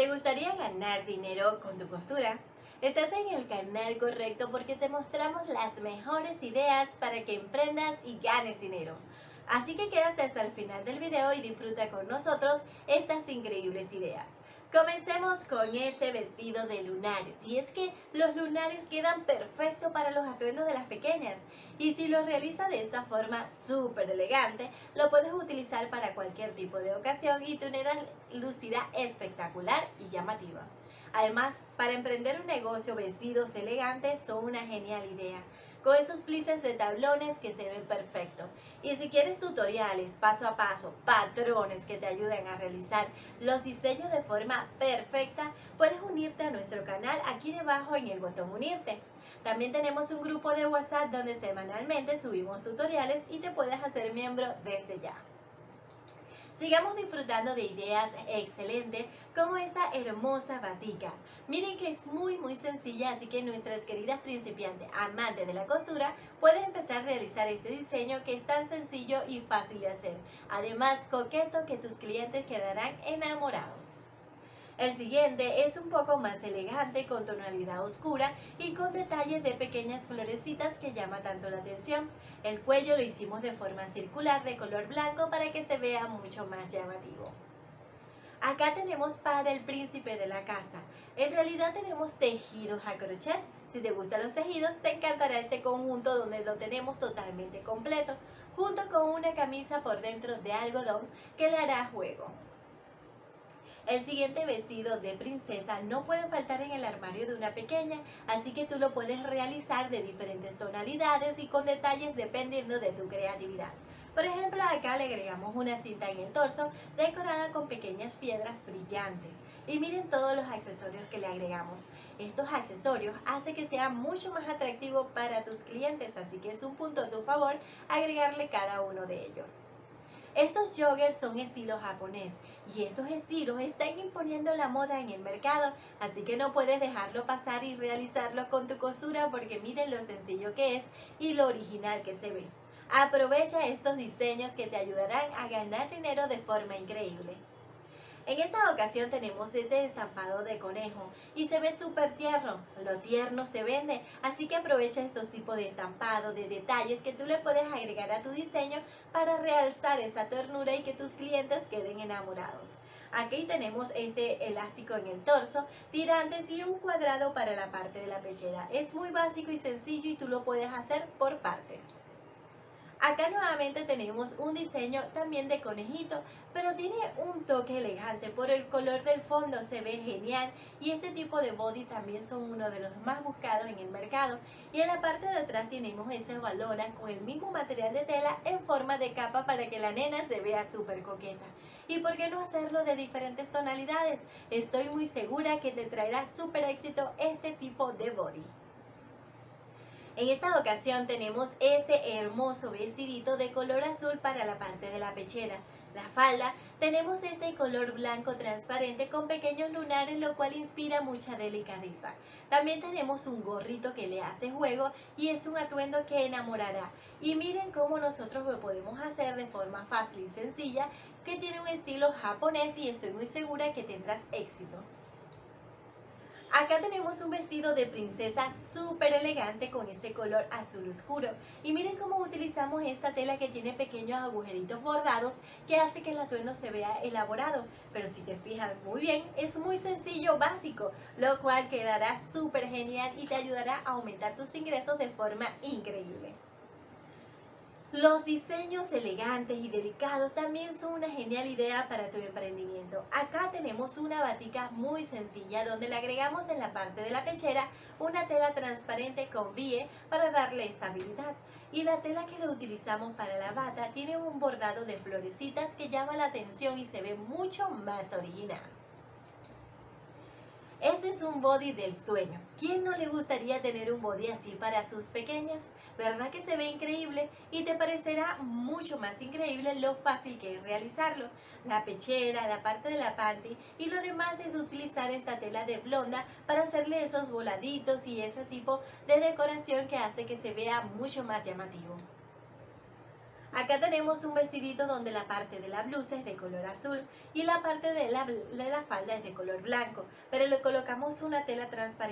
¿Te gustaría ganar dinero con tu costura? Estás en el canal correcto porque te mostramos las mejores ideas para que emprendas y ganes dinero. Así que quédate hasta el final del video y disfruta con nosotros estas increíbles ideas. Comencemos con este vestido de lunares. Y es que los lunares quedan perfectos para los atuendos de las pequeñas. Y si los realizas de esta forma súper elegante, lo puedes utilizar para cualquier tipo de ocasión y tu nena espectacular y llamativa. Además, para emprender un negocio, vestidos elegantes son una genial idea con esos plices de tablones que se ven perfectos. Y si quieres tutoriales paso a paso, patrones que te ayuden a realizar los diseños de forma perfecta, puedes unirte a nuestro canal aquí debajo en el botón unirte. También tenemos un grupo de WhatsApp donde semanalmente subimos tutoriales y te puedes hacer miembro desde ya. Sigamos disfrutando de ideas excelentes como esta hermosa batica. Miren que es muy muy sencilla, así que nuestras queridas principiantes amantes de la costura pueden empezar a realizar este diseño que es tan sencillo y fácil de hacer. Además, coqueto que tus clientes quedarán enamorados. El siguiente es un poco más elegante con tonalidad oscura y con detalles de pequeñas florecitas que llama tanto la atención. El cuello lo hicimos de forma circular de color blanco para que se vea mucho más llamativo. Acá tenemos para el príncipe de la casa. En realidad tenemos tejidos a crochet. Si te gustan los tejidos, te encantará este conjunto donde lo tenemos totalmente completo, junto con una camisa por dentro de algodón que le hará juego. El siguiente vestido de princesa no puede faltar en el armario de una pequeña, así que tú lo puedes realizar de diferentes tonalidades y con detalles dependiendo de tu creatividad. Por ejemplo, acá le agregamos una cinta en el torso decorada con pequeñas piedras brillantes. Y miren todos los accesorios que le agregamos. Estos accesorios hacen que sea mucho más atractivo para tus clientes, así que es un punto a tu favor agregarle cada uno de ellos. Estos joggers son estilo japonés y estos estilos están imponiendo la moda en el mercado, así que no puedes dejarlo pasar y realizarlo con tu costura porque miren lo sencillo que es y lo original que se ve. Aprovecha estos diseños que te ayudarán a ganar dinero de forma increíble. En esta ocasión tenemos este estampado de conejo y se ve súper tierno, lo tierno se vende, así que aprovecha estos tipos de estampado, de detalles que tú le puedes agregar a tu diseño para realzar esa ternura y que tus clientes queden enamorados. Aquí tenemos este elástico en el torso, tirantes y un cuadrado para la parte de la pechera. Es muy básico y sencillo y tú lo puedes hacer por partes. Acá nuevamente tenemos un diseño también de conejito, pero tiene un toque elegante por el color del fondo, se ve genial y este tipo de body también son uno de los más buscados en el mercado. Y en la parte de atrás tenemos esas balonas con el mismo material de tela en forma de capa para que la nena se vea súper coqueta. ¿Y por qué no hacerlo de diferentes tonalidades? Estoy muy segura que te traerá súper éxito este tipo de body. En esta ocasión tenemos este hermoso vestidito de color azul para la parte de la pechera. La falda tenemos este color blanco transparente con pequeños lunares lo cual inspira mucha delicadeza. También tenemos un gorrito que le hace juego y es un atuendo que enamorará. Y miren cómo nosotros lo podemos hacer de forma fácil y sencilla que tiene un estilo japonés y estoy muy segura que tendrás éxito. Acá tenemos un vestido de princesa súper elegante con este color azul oscuro. Y miren cómo utilizamos esta tela que tiene pequeños agujeritos bordados que hace que el atuendo se vea elaborado. Pero si te fijas muy bien, es muy sencillo, básico, lo cual quedará súper genial y te ayudará a aumentar tus ingresos de forma increíble. Los diseños elegantes y delicados también son una genial idea para tu emprendimiento. Acá tenemos una batica muy sencilla donde le agregamos en la parte de la pechera una tela transparente con bie para darle estabilidad. Y la tela que le utilizamos para la bata tiene un bordado de florecitas que llama la atención y se ve mucho más original. Este es un body del sueño. ¿Quién no le gustaría tener un body así para sus pequeñas? ¿Verdad que se ve increíble? Y te parecerá mucho más increíble lo fácil que es realizarlo. La pechera, la parte de la panty y lo demás es utilizar esta tela de blonda para hacerle esos voladitos y ese tipo de decoración que hace que se vea mucho más llamativo. Acá tenemos un vestidito donde la parte de la blusa es de color azul y la parte de la, de la falda es de color blanco, pero le colocamos una tela transparente